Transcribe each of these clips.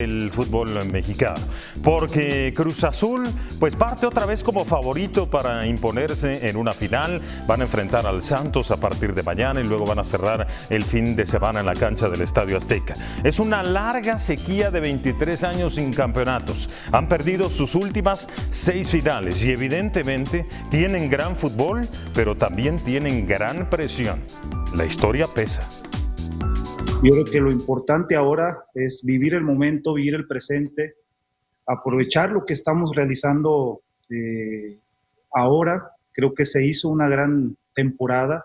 el fútbol mexicano, porque Cruz Azul pues parte otra vez como favorito para imponerse en una final, van a enfrentar al Santos a partir de mañana y luego van a cerrar el fin de semana en la cancha del Estadio Azteca. Es una larga sequía de 23 años sin campeonatos, han perdido sus últimas seis finales y evidentemente tienen gran fútbol, pero también tienen gran presión. La historia pesa. Yo creo que lo importante ahora es vivir el momento, vivir el presente, aprovechar lo que estamos realizando eh, ahora. Creo que se hizo una gran temporada,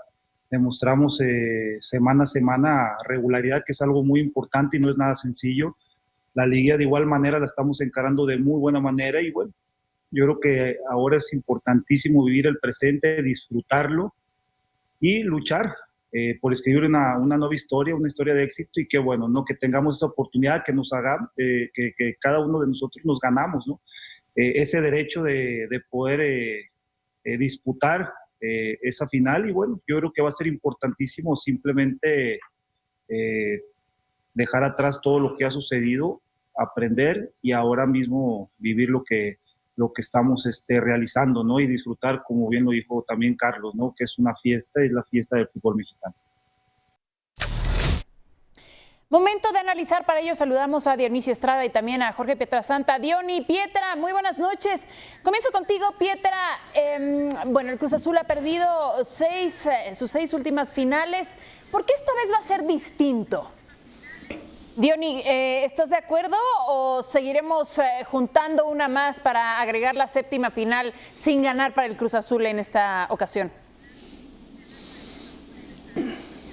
demostramos eh, semana a semana regularidad, que es algo muy importante y no es nada sencillo. La liga de igual manera la estamos encarando de muy buena manera y bueno, yo creo que ahora es importantísimo vivir el presente, disfrutarlo y luchar eh, por escribir una, nueva historia, una historia de éxito y que bueno, ¿no? que tengamos esa oportunidad, que nos hagan, eh, que, cada uno de nosotros nos ganamos. Eh, ese derecho de, de poder disputar esa final y bueno, yo creo que va a ser importantísimo simplemente dejar atrás todo lo que ha sucedido, aprender y ahora mismo vivir lo que, lo que estamos este, realizando, ¿no? Y disfrutar, como bien lo dijo también Carlos, ¿no? Que es una fiesta, es la fiesta del fútbol mexicano. Momento de analizar, para ello saludamos a Dionisio Estrada y también a Jorge Pietrasanta. Diony, Pietra, muy buenas noches. Comienzo contigo, Pietra. Em, bueno, el Cruz Azul ha perdido seis, eh, sus seis últimas finales. ¿Por qué esta vez va a ser distinto? Diony, eh, ¿estás de acuerdo o seguiremos eh, juntando una más para agregar la séptima final sin ganar para el Cruz Azul en esta ocasión?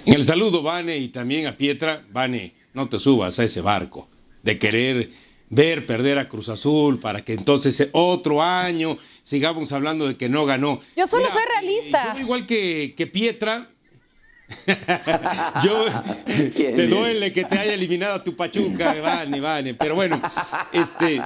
El saludo, Vane, y también a Pietra. Vane, no te subas a ese barco de querer ver perder a Cruz Azul para que entonces otro año sigamos hablando de que no ganó. Yo solo soy realista. yo igual que, que Pietra, Yo te duele que te haya eliminado a tu Pachuca, Vane, Vane. Pero bueno, este,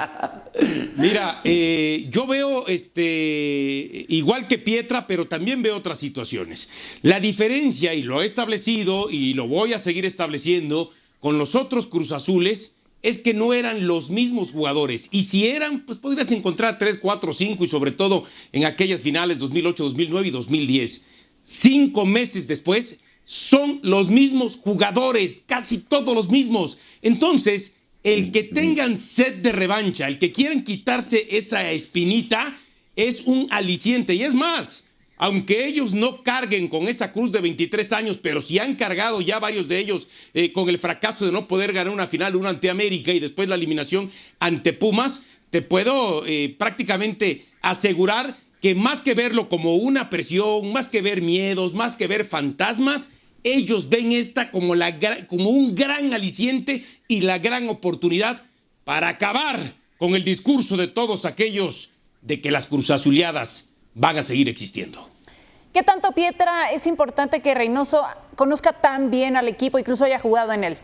mira, eh, yo veo este, igual que Pietra, pero también veo otras situaciones. La diferencia, y lo he establecido y lo voy a seguir estableciendo con los otros Cruz Azules, es que no eran los mismos jugadores. Y si eran, pues podrías encontrar 3, 4, 5 y sobre todo en aquellas finales 2008, 2009 y 2010. Cinco meses después, son los mismos jugadores, casi todos los mismos. Entonces, el que tengan sed de revancha, el que quieran quitarse esa espinita, es un aliciente. Y es más, aunque ellos no carguen con esa cruz de 23 años, pero si han cargado ya varios de ellos eh, con el fracaso de no poder ganar una final, una ante América y después la eliminación ante Pumas, te puedo eh, prácticamente asegurar que más que verlo como una presión, más que ver miedos, más que ver fantasmas, ellos ven esta como, un gran aliciente y la gran oportunidad para acabar con el discurso de todos aquellos de que las cruzazuleadas van a seguir existiendo. ¿Qué tanto, Pietra, es importante que Reynoso conozca tan bien al equipo, incluso haya jugado en él?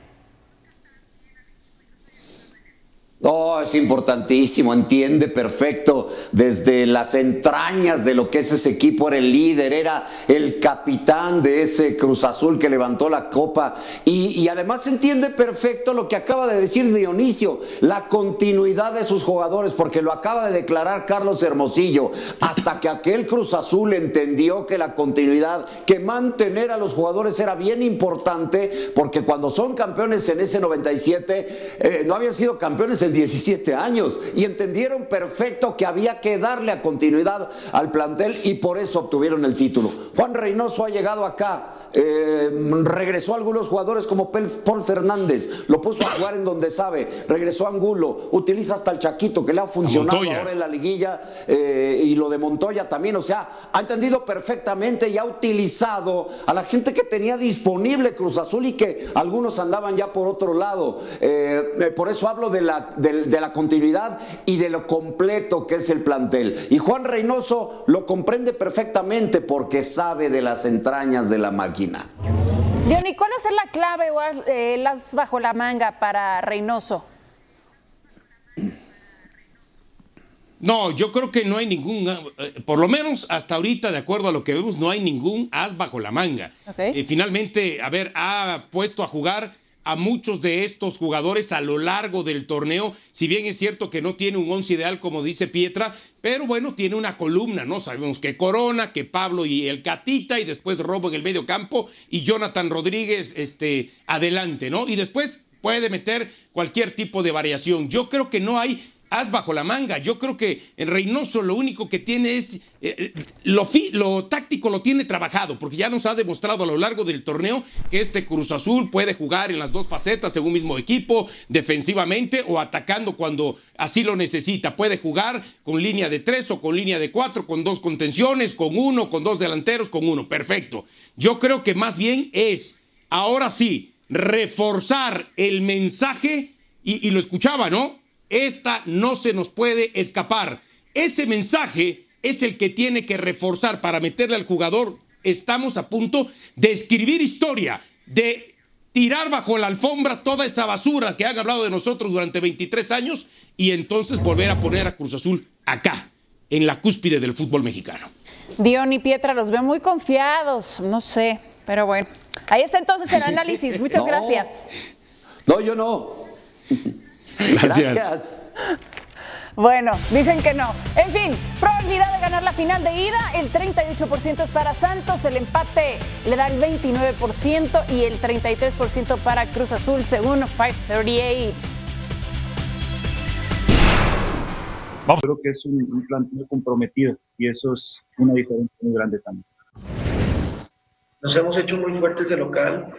Oh, es importantísimo, entiende perfecto. Desde las entrañas de lo que es ese equipo, era el líder, era el capitán de ese Cruz Azul que levantó la copa. Y, además entiende perfecto lo que acaba de decir Dionisio, la continuidad de sus jugadores, porque lo acaba de declarar Carlos Hermosillo, hasta que aquel Cruz Azul entendió que la continuidad, que mantener a los jugadores era bien importante, porque cuando son campeones en ese 97, eh, no habían sido campeones en 17 años y entendieron perfecto que había que darle a continuidad al plantel y por eso obtuvieron el título. Juan Reynoso ha llegado acá eh, regresó a algunos jugadores como Paul Fernández, lo puso a jugar en donde sabe, regresó a Angulo, utiliza hasta el Chaquito que le ha funcionado ahora en la liguilla eh, y lo de Montoya también, o sea, ha entendido perfectamente y ha utilizado a la gente que tenía disponible Cruz Azul y que algunos andaban ya por otro lado. Eh, por eso hablo de la, de la continuidad y de lo completo que es el plantel. Y Juan Reynoso lo comprende perfectamente porque sabe de las entrañas de la máquina. Diony, ¿cuál es la clave o eh, las bajo la manga para Reynoso? No, yo creo que no hay ningún, eh, por lo menos hasta ahorita, de acuerdo a lo que vemos, no hay ningún as bajo la manga. Eh, finalmente, a ver, ha puesto a jugar a muchos de estos jugadores a lo largo del torneo, si bien es cierto que no tiene un once ideal como dice Pietra, pero bueno, tiene una columna, ¿no? Sabemos que Corona, que Pablo y el Catita, y después Robo en el medio campo, y Jonathan Rodríguez este, adelante, ¿no? Y después puede meter cualquier tipo de variación. Yo creo que no hay haz bajo la manga. Yo creo que el Reynoso lo único que tiene es eh, eh, lo, lo, táctico lo tiene trabajado, porque ya nos ha demostrado a lo largo del torneo que este Cruz Azul puede jugar en las dos facetas en un mismo equipo, defensivamente o atacando cuando así lo necesita. Puede jugar con línea de tres o con línea de cuatro, con dos contenciones, con uno, con dos delanteros, con uno. Perfecto. Yo creo que más bien es, ahora sí, reforzar el mensaje, y, y lo escuchaba, ¿no? Esta no se nos puede escapar. Ese mensaje es el que tiene que reforzar para meterle al jugador. Estamos a punto de escribir historia, de tirar bajo la alfombra toda esa basura que han hablado de nosotros durante 23 años y entonces volver a poner a Cruz Azul acá, en la cúspide del fútbol mexicano. Dion y Pietra los veo muy confiados, no sé, pero bueno. Ahí está entonces el análisis. Muchas gracias. No, yo no. Gracias. Bueno, dicen que no. En fin, probabilidad de ganar la final de ida, el 38% es para Santos, el empate le da el 29% y el 33% para Cruz Azul, según 538. Creo que es un, un plantel comprometido y eso es una diferencia muy grande también. Nos hemos hecho muy fuertes de local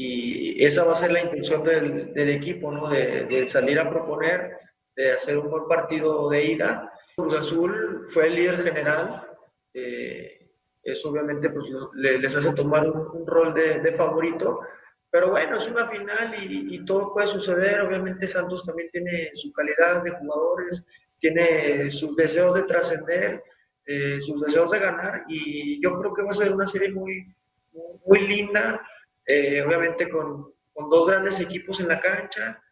y esa va a ser la intención del, del equipo, ¿no? De, de, salir a proponer, de hacer un buen partido de ida. Cruz Azul fue el líder general, eh, eso obviamente pues, les hace tomar un, un rol de, de, favorito, pero bueno, es una final y, y, todo puede suceder. Obviamente Santos también tiene su calidad de jugadores, tiene sus deseos de trascender, eh, sus deseos de ganar y yo creo que va a ser una serie muy, muy linda eh, obviamente con, con dos grandes equipos en la cancha.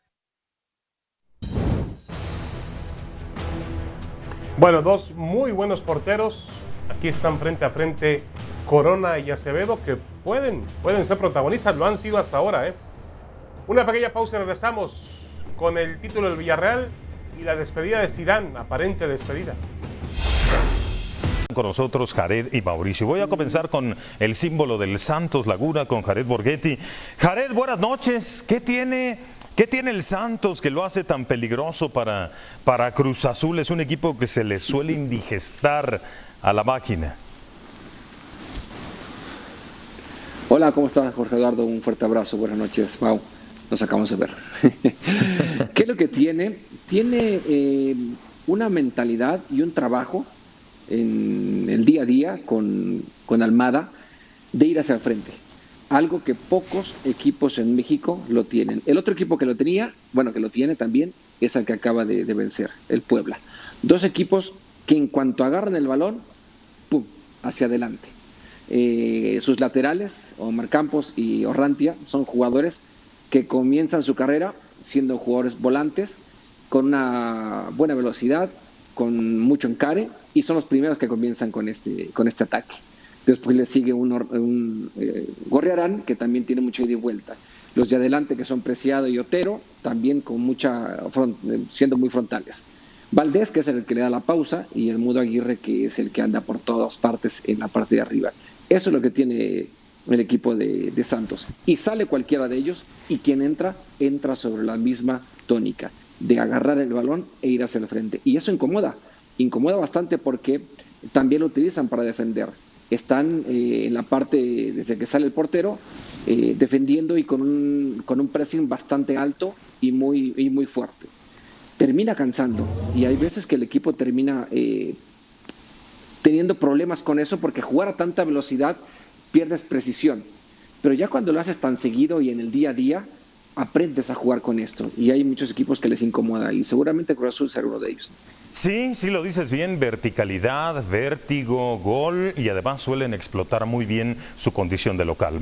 Bueno, dos muy buenos porteros. Aquí están frente a frente Corona y Acevedo, que pueden, pueden ser protagonistas, lo han sido hasta ahora. ¿eh? Una pequeña pausa y regresamos con el título del Villarreal y la despedida de Sidán, aparente despedida con nosotros Jared y Mauricio. Voy a comenzar con el símbolo del Santos Laguna, con Jared Borghetti. Jared, buenas noches. ¿Qué tiene, qué tiene el Santos que lo hace tan peligroso para, para Cruz Azul? Es un equipo que se le suele indigestar a la máquina. Hola, ¿cómo estás, Jorge Eduardo? Un fuerte abrazo, buenas noches, Mau. Nos acabamos de ver. ¿Qué es lo que tiene? Tiene eh, una mentalidad y un trabajo en el día a día con, con Almada de ir hacia el frente. Algo que pocos equipos en México lo tienen. El otro equipo que lo tenía, bueno, que lo tiene también, es el que acaba de, vencer, el Puebla. Dos equipos que en cuanto agarran el balón, ¡pum!, hacia adelante. Eh, sus laterales, Omar Campos y Orrantia, son jugadores que comienzan su carrera siendo jugadores volantes, con una buena velocidad, con mucho encare y son los primeros que comienzan con este, con este ataque. Después le sigue un, un eh, Gorriarán que también tiene mucha ida y vuelta. Los de adelante que son Preciado y Otero también con mucha eh, siendo muy frontales. Valdés que es el que le da la pausa y el Mudo Aguirre que es el que anda por todas partes en la parte de arriba. Eso es lo que tiene el equipo de, de Santos. Y sale cualquiera de ellos y quien entra, entra sobre la misma tónica de agarrar el balón e ir hacia el frente. Y eso incomoda, incomoda bastante porque también lo utilizan para defender. Están eh, en la parte, desde que sale el portero, eh, defendiendo y con un, con un pressing bastante alto y muy, y muy fuerte. Termina cansando y hay veces que el equipo termina eh, teniendo problemas con eso porque jugar a tanta velocidad pierdes precisión. Pero ya cuando lo haces tan seguido y en el día a día, aprendes a jugar con esto. Y hay muchos equipos que les incomoda y seguramente Cruz Azul será uno de ellos. Sí, sí lo dices bien, verticalidad, vértigo, gol y además suelen explotar muy bien su condición de local.